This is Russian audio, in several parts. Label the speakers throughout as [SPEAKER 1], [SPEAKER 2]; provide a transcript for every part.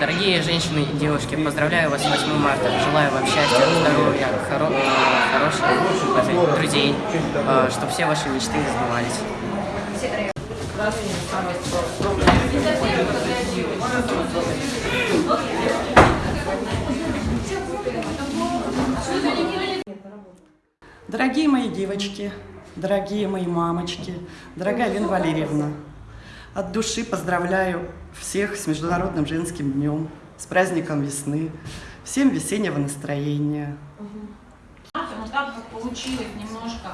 [SPEAKER 1] Дорогие женщины и девушки, поздравляю вас с 8 марта. Желаю вам счастья, здоровья, хоро хороших друзей, чтобы все ваши мечты сбывались.
[SPEAKER 2] Дорогие мои девочки, дорогие мои мамочки, дорогая Лена Валерьевна, от души поздравляю всех с Международным женским днем, с праздником весны, всем весеннего настроения.
[SPEAKER 3] Вот так вот получилось немножко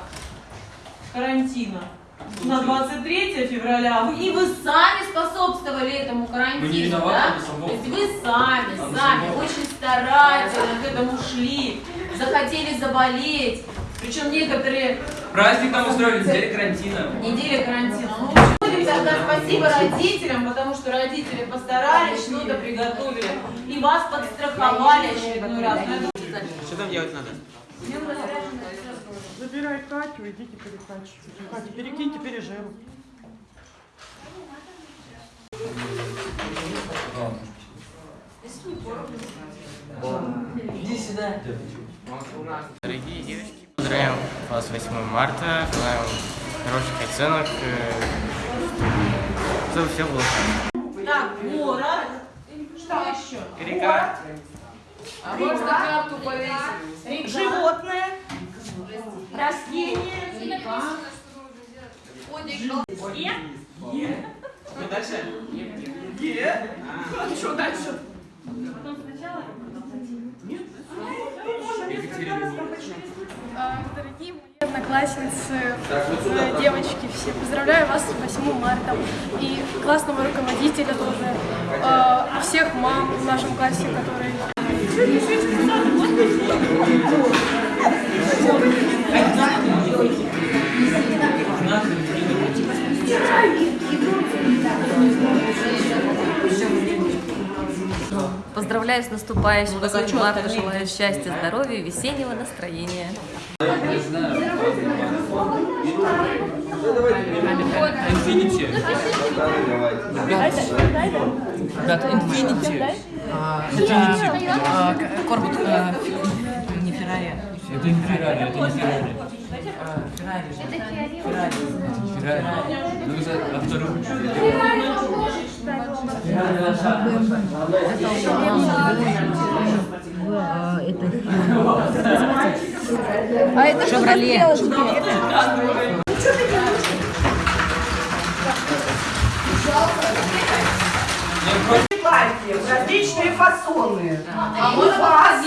[SPEAKER 3] карантина на 23 февраля. И вы сами способствовали этому карантину, да? То есть вы сами, сами очень старательно к этому шли, захотели заболеть. Причем некоторые...
[SPEAKER 4] Праздник там устроили, неделя карантина.
[SPEAKER 3] Неделя карантина. Ну, тогда спасибо родителям, потому что родители постарались, что-то приготовили. И вас подстраховали очередной раз. Это...
[SPEAKER 4] Что там делать надо?
[SPEAKER 2] Забирай Катю, идите перекачивайте. Катя, перекиньте пережеру.
[SPEAKER 4] Иди сюда.
[SPEAKER 1] Дорогие девочки, поздравляем вас с 8 марта, желаю вам хороших оценок, чтобы все было хорошо.
[SPEAKER 3] Так, город. Что еще?
[SPEAKER 1] Река.
[SPEAKER 3] А можно карту повесить? Животное. Растение. Е.
[SPEAKER 4] Что дальше?
[SPEAKER 3] Е. А что дальше?
[SPEAKER 5] Дорогие мои одноклассницы, э, девочки все, поздравляю вас с 8 марта. И классного руководителя тоже, э, всех мам в нашем классе, которые...
[SPEAKER 6] Поздравляю с наступающим 8 марта, желаю счастья, здоровья весеннего настроения.
[SPEAKER 4] Инфинити.
[SPEAKER 7] Ребят, Infinity. Infinity. Корпус. Не Феррари.
[SPEAKER 4] Это не Феррари, это не Феррари.
[SPEAKER 7] Феррари. Феррари.
[SPEAKER 4] Феррари. Ну, а вторую.
[SPEAKER 5] А это
[SPEAKER 6] Шевроле.
[SPEAKER 2] Платье, различные фасоны.
[SPEAKER 3] А
[SPEAKER 2] у вас,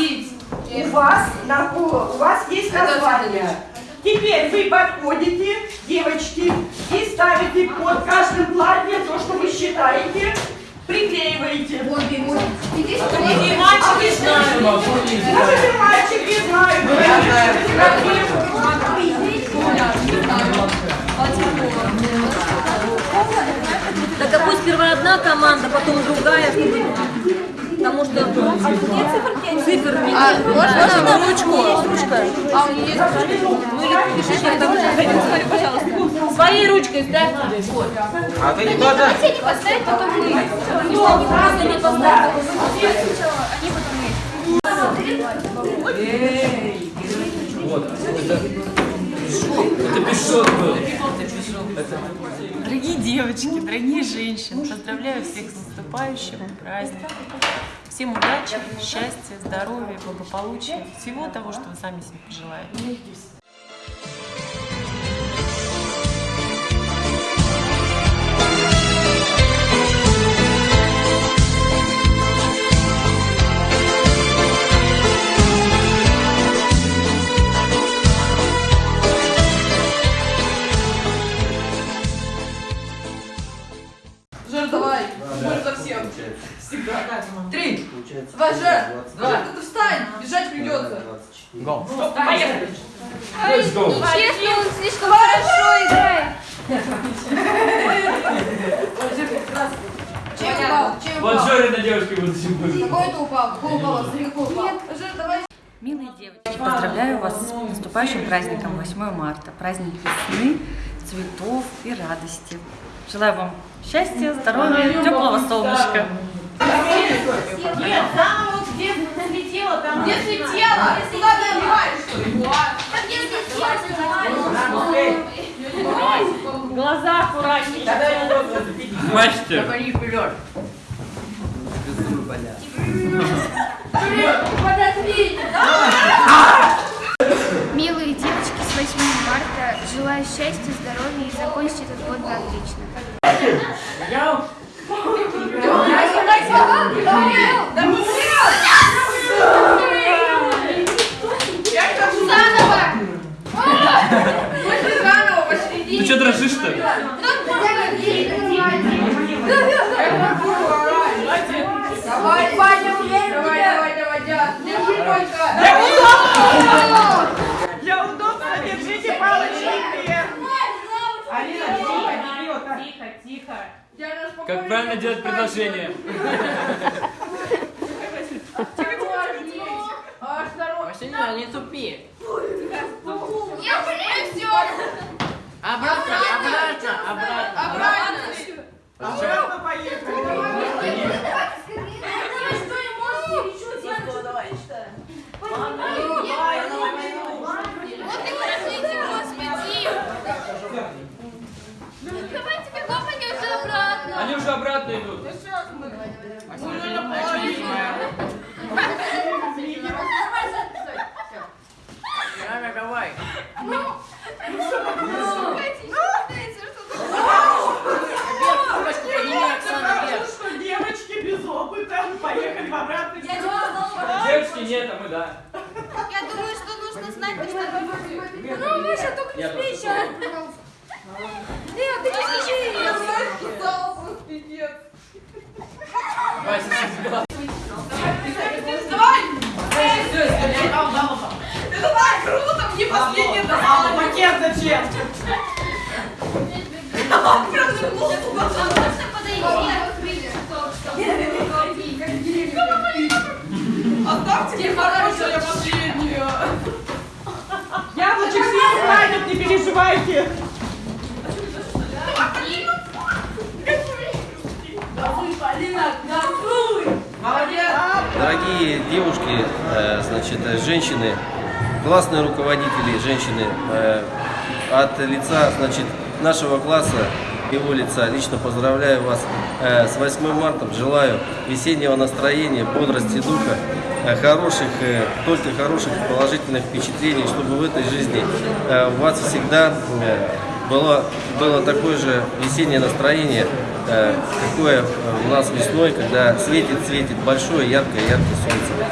[SPEAKER 2] у вас, на- у вас есть название. Теперь вы подходите, девочки, и ставите под каждым платьем то, что вы считаете, приклеиваете.
[SPEAKER 3] И мальчики знают.
[SPEAKER 2] Может, и мальчики знают.
[SPEAKER 6] Так а пусть сперва одна команда, потом другая, цифр не
[SPEAKER 5] А, можно ручку? Ручка. А у нее есть
[SPEAKER 6] Ну или пишите, пожалуйста.
[SPEAKER 3] Своей ручкой ставьте. Вот.
[SPEAKER 4] А ты не туда?
[SPEAKER 5] Хотите поставить, потом мы.
[SPEAKER 3] Ну, просто не поставьте.
[SPEAKER 5] Они потом.
[SPEAKER 4] Вот. Это, пешок.
[SPEAKER 7] Дорогие девочки, дорогие женщины, поздравляю всех с наступающим праздником. Всем удачи, счастья, здоровья, благополучия, всего того, что вы сами себе пожелаете.
[SPEAKER 8] Бежать придется.
[SPEAKER 4] Гол.
[SPEAKER 3] Поехали.
[SPEAKER 4] Let's go.
[SPEAKER 5] Честно, он слишком хорошо играет.
[SPEAKER 8] Чем упал? Чем
[SPEAKER 4] Вот
[SPEAKER 8] упал?
[SPEAKER 4] Жоры на девушке будут сегодня.
[SPEAKER 8] Какой ты упал? Какой упал? Жор, давай.
[SPEAKER 6] Милые девочки, поздравляю вас с наступающим праздником 8 марта. Праздник весны, цветов и радости. Желаю вам счастья, здоровья, теплого солнышка.
[SPEAKER 3] Нет, вот где слетело, там...
[SPEAKER 8] Где слетела? Куда ты одеваешь, что ли?
[SPEAKER 3] Глаза аккуратнее.
[SPEAKER 4] Мастер.
[SPEAKER 9] Милые девочки, с 8 марта. Желаю счастья, здоровья и закончить этот год на отлично.
[SPEAKER 4] Что дрожишь-то?
[SPEAKER 8] Давай, Ваня, уверен Давай, давай, давай. Держи только.
[SPEAKER 2] Для удобства держите палочки вверх. Алина, тихо,
[SPEAKER 3] Тихо, тихо.
[SPEAKER 4] Как правильно делать предложение?
[SPEAKER 8] Осторожно.
[SPEAKER 1] не тупи.
[SPEAKER 8] Я блин, все.
[SPEAKER 1] Обратно, обратно, обратно.
[SPEAKER 8] Обратно.
[SPEAKER 2] Обратно. Поехали.
[SPEAKER 8] Оставьте мне хорошее последнее.
[SPEAKER 2] Яблочек съест хватит, не переживайте.
[SPEAKER 10] Дорогие девушки, э, значит, э, женщины, классные руководители, женщины, э, от лица, значит, нашего класса, его лица, лично поздравляю вас с 8 марта, желаю весеннего настроения, бодрости духа, хороших, только хороших положительных впечатлений, чтобы в этой жизни у вас всегда было, было такое же весеннее настроение, какое э, у нас весной, когда светит, светит большое, яркое, яркое солнце.